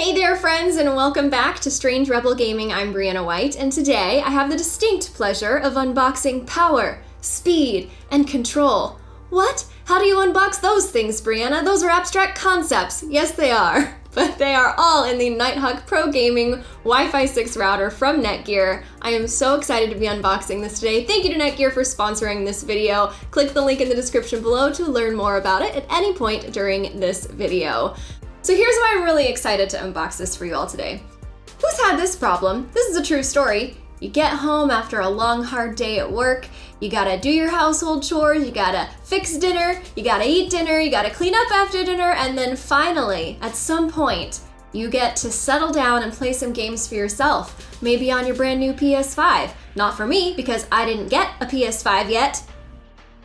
Hey there, friends, and welcome back to Strange Rebel Gaming. I'm Brianna White, and today I have the distinct pleasure of unboxing power, speed, and control. What? How do you unbox those things, Brianna? Those are abstract concepts. Yes, they are. But they are all in the Nighthawk Pro Gaming Wi-Fi 6 router from Netgear. I am so excited to be unboxing this today. Thank you to Netgear for sponsoring this video. Click the link in the description below to learn more about it at any point during this video. So here's why I'm really excited to unbox this for you all today. Who's had this problem? This is a true story. You get home after a long, hard day at work, you gotta do your household chores, you gotta fix dinner, you gotta eat dinner, you gotta clean up after dinner, and then finally, at some point, you get to settle down and play some games for yourself, maybe on your brand new PS5. Not for me, because I didn't get a PS5 yet,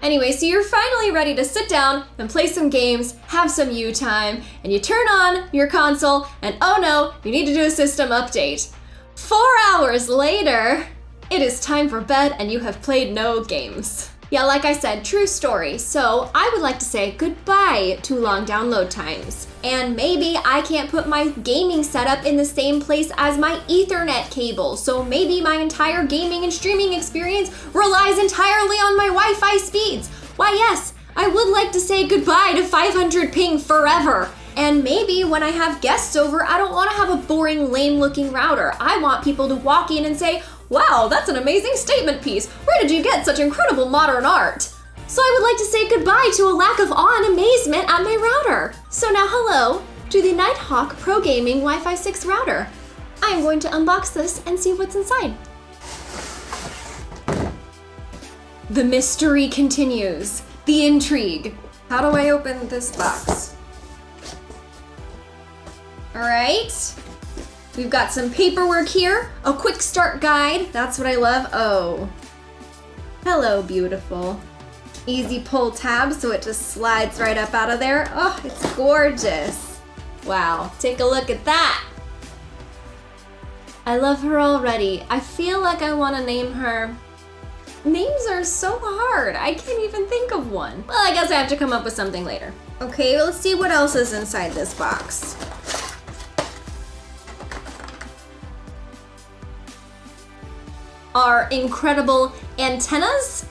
Anyway, so you're finally ready to sit down and play some games, have some you time, and you turn on your console, and oh no, you need to do a system update. Four hours later, it is time for bed and you have played no games. Yeah, like I said, true story. So I would like to say goodbye to long download times. And maybe I can't put my gaming setup in the same place as my ethernet cable. So maybe my entire gaming and streaming experience relies entirely on my Wi-Fi speeds. Why yes, I would like to say goodbye to 500 ping forever. And maybe when I have guests over, I don't want to have a boring, lame looking router. I want people to walk in and say, Wow, that's an amazing statement piece. Where did you get such incredible modern art? So I would like to say goodbye to a lack of awe and amazement at my router. So now hello to the Nighthawk Pro Gaming Wi-Fi 6 router. I am going to unbox this and see what's inside. The mystery continues. The intrigue. How do I open this box? All right. We've got some paperwork here, a quick start guide. That's what I love. Oh, hello, beautiful. Easy pull tab so it just slides right up out of there. Oh, it's gorgeous. Wow, take a look at that. I love her already. I feel like I want to name her. Names are so hard. I can't even think of one. Well, I guess I have to come up with something later. Okay, let's see what else is inside this box. Are incredible antennas,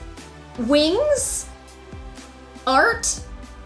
wings, art.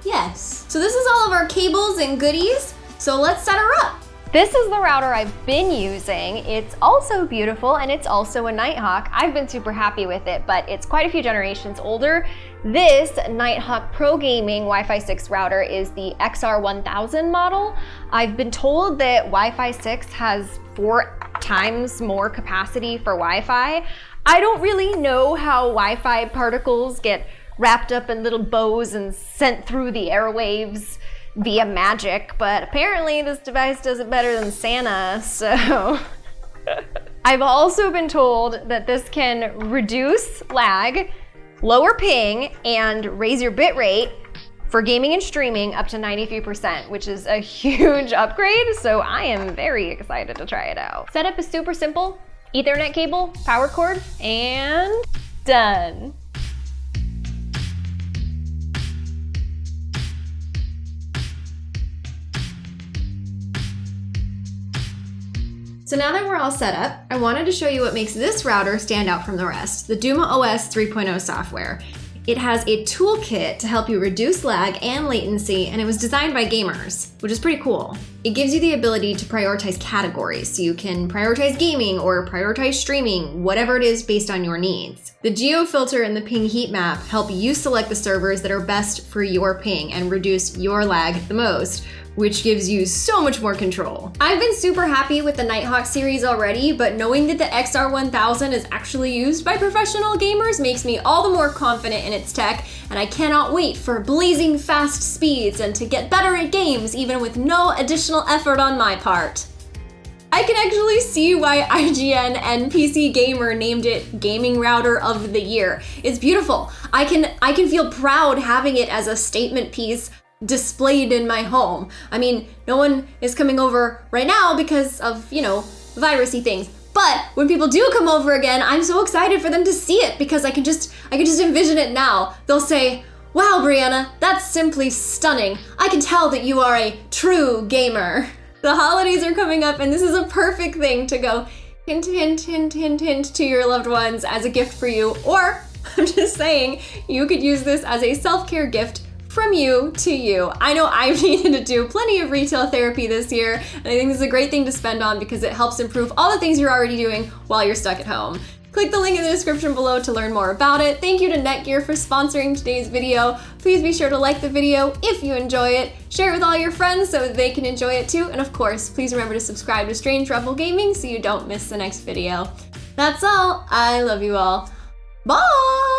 Yes. So this is all of our cables and goodies. So let's set her up. This is the router I've been using. It's also beautiful and it's also a Nighthawk. I've been super happy with it, but it's quite a few generations older. This Nighthawk Pro Gaming Wi-Fi 6 router is the XR1000 model. I've been told that Wi-Fi 6 has four times more capacity for Wi-Fi. I don't really know how Wi-Fi particles get wrapped up in little bows and sent through the airwaves via magic, but apparently this device does it better than Santa, so... I've also been told that this can reduce lag, lower ping, and raise your bitrate for gaming and streaming up to 93%, which is a huge upgrade, so I am very excited to try it out. Setup is super simple. Ethernet cable, power cord, and done. So now that we're all set up, I wanted to show you what makes this router stand out from the rest, the Duma OS 3.0 software. It has a toolkit to help you reduce lag and latency, and it was designed by gamers, which is pretty cool. It gives you the ability to prioritize categories, so you can prioritize gaming or prioritize streaming, whatever it is based on your needs. The geo filter and the ping heat map help you select the servers that are best for your ping and reduce your lag the most, which gives you so much more control. I've been super happy with the Nighthawk series already, but knowing that the XR1000 is actually used by professional gamers makes me all the more confident in its tech, and I cannot wait for blazing fast speeds and to get better at games even with no additional effort on my part. I can actually see why IGN and PC Gamer named it Gaming Router of the Year. It's beautiful. I can I can feel proud having it as a statement piece displayed in my home. I mean, no one is coming over right now because of, you know, virusy things. But when people do come over again, I'm so excited for them to see it because I can just I can just envision it now. They'll say, "Wow, Brianna, that's simply stunning. I can tell that you are a true gamer." The holidays are coming up, and this is a perfect thing to go hint, hint, hint, hint, hint to your loved ones as a gift for you. Or, I'm just saying, you could use this as a self care gift from you to you. I know I've needed to do plenty of retail therapy this year, and I think this is a great thing to spend on because it helps improve all the things you're already doing while you're stuck at home. Click the link in the description below to learn more about it. Thank you to Netgear for sponsoring today's video. Please be sure to like the video if you enjoy it, share it with all your friends so they can enjoy it too, and of course, please remember to subscribe to Strange Rebel Gaming so you don't miss the next video. That's all. I love you all. Bye!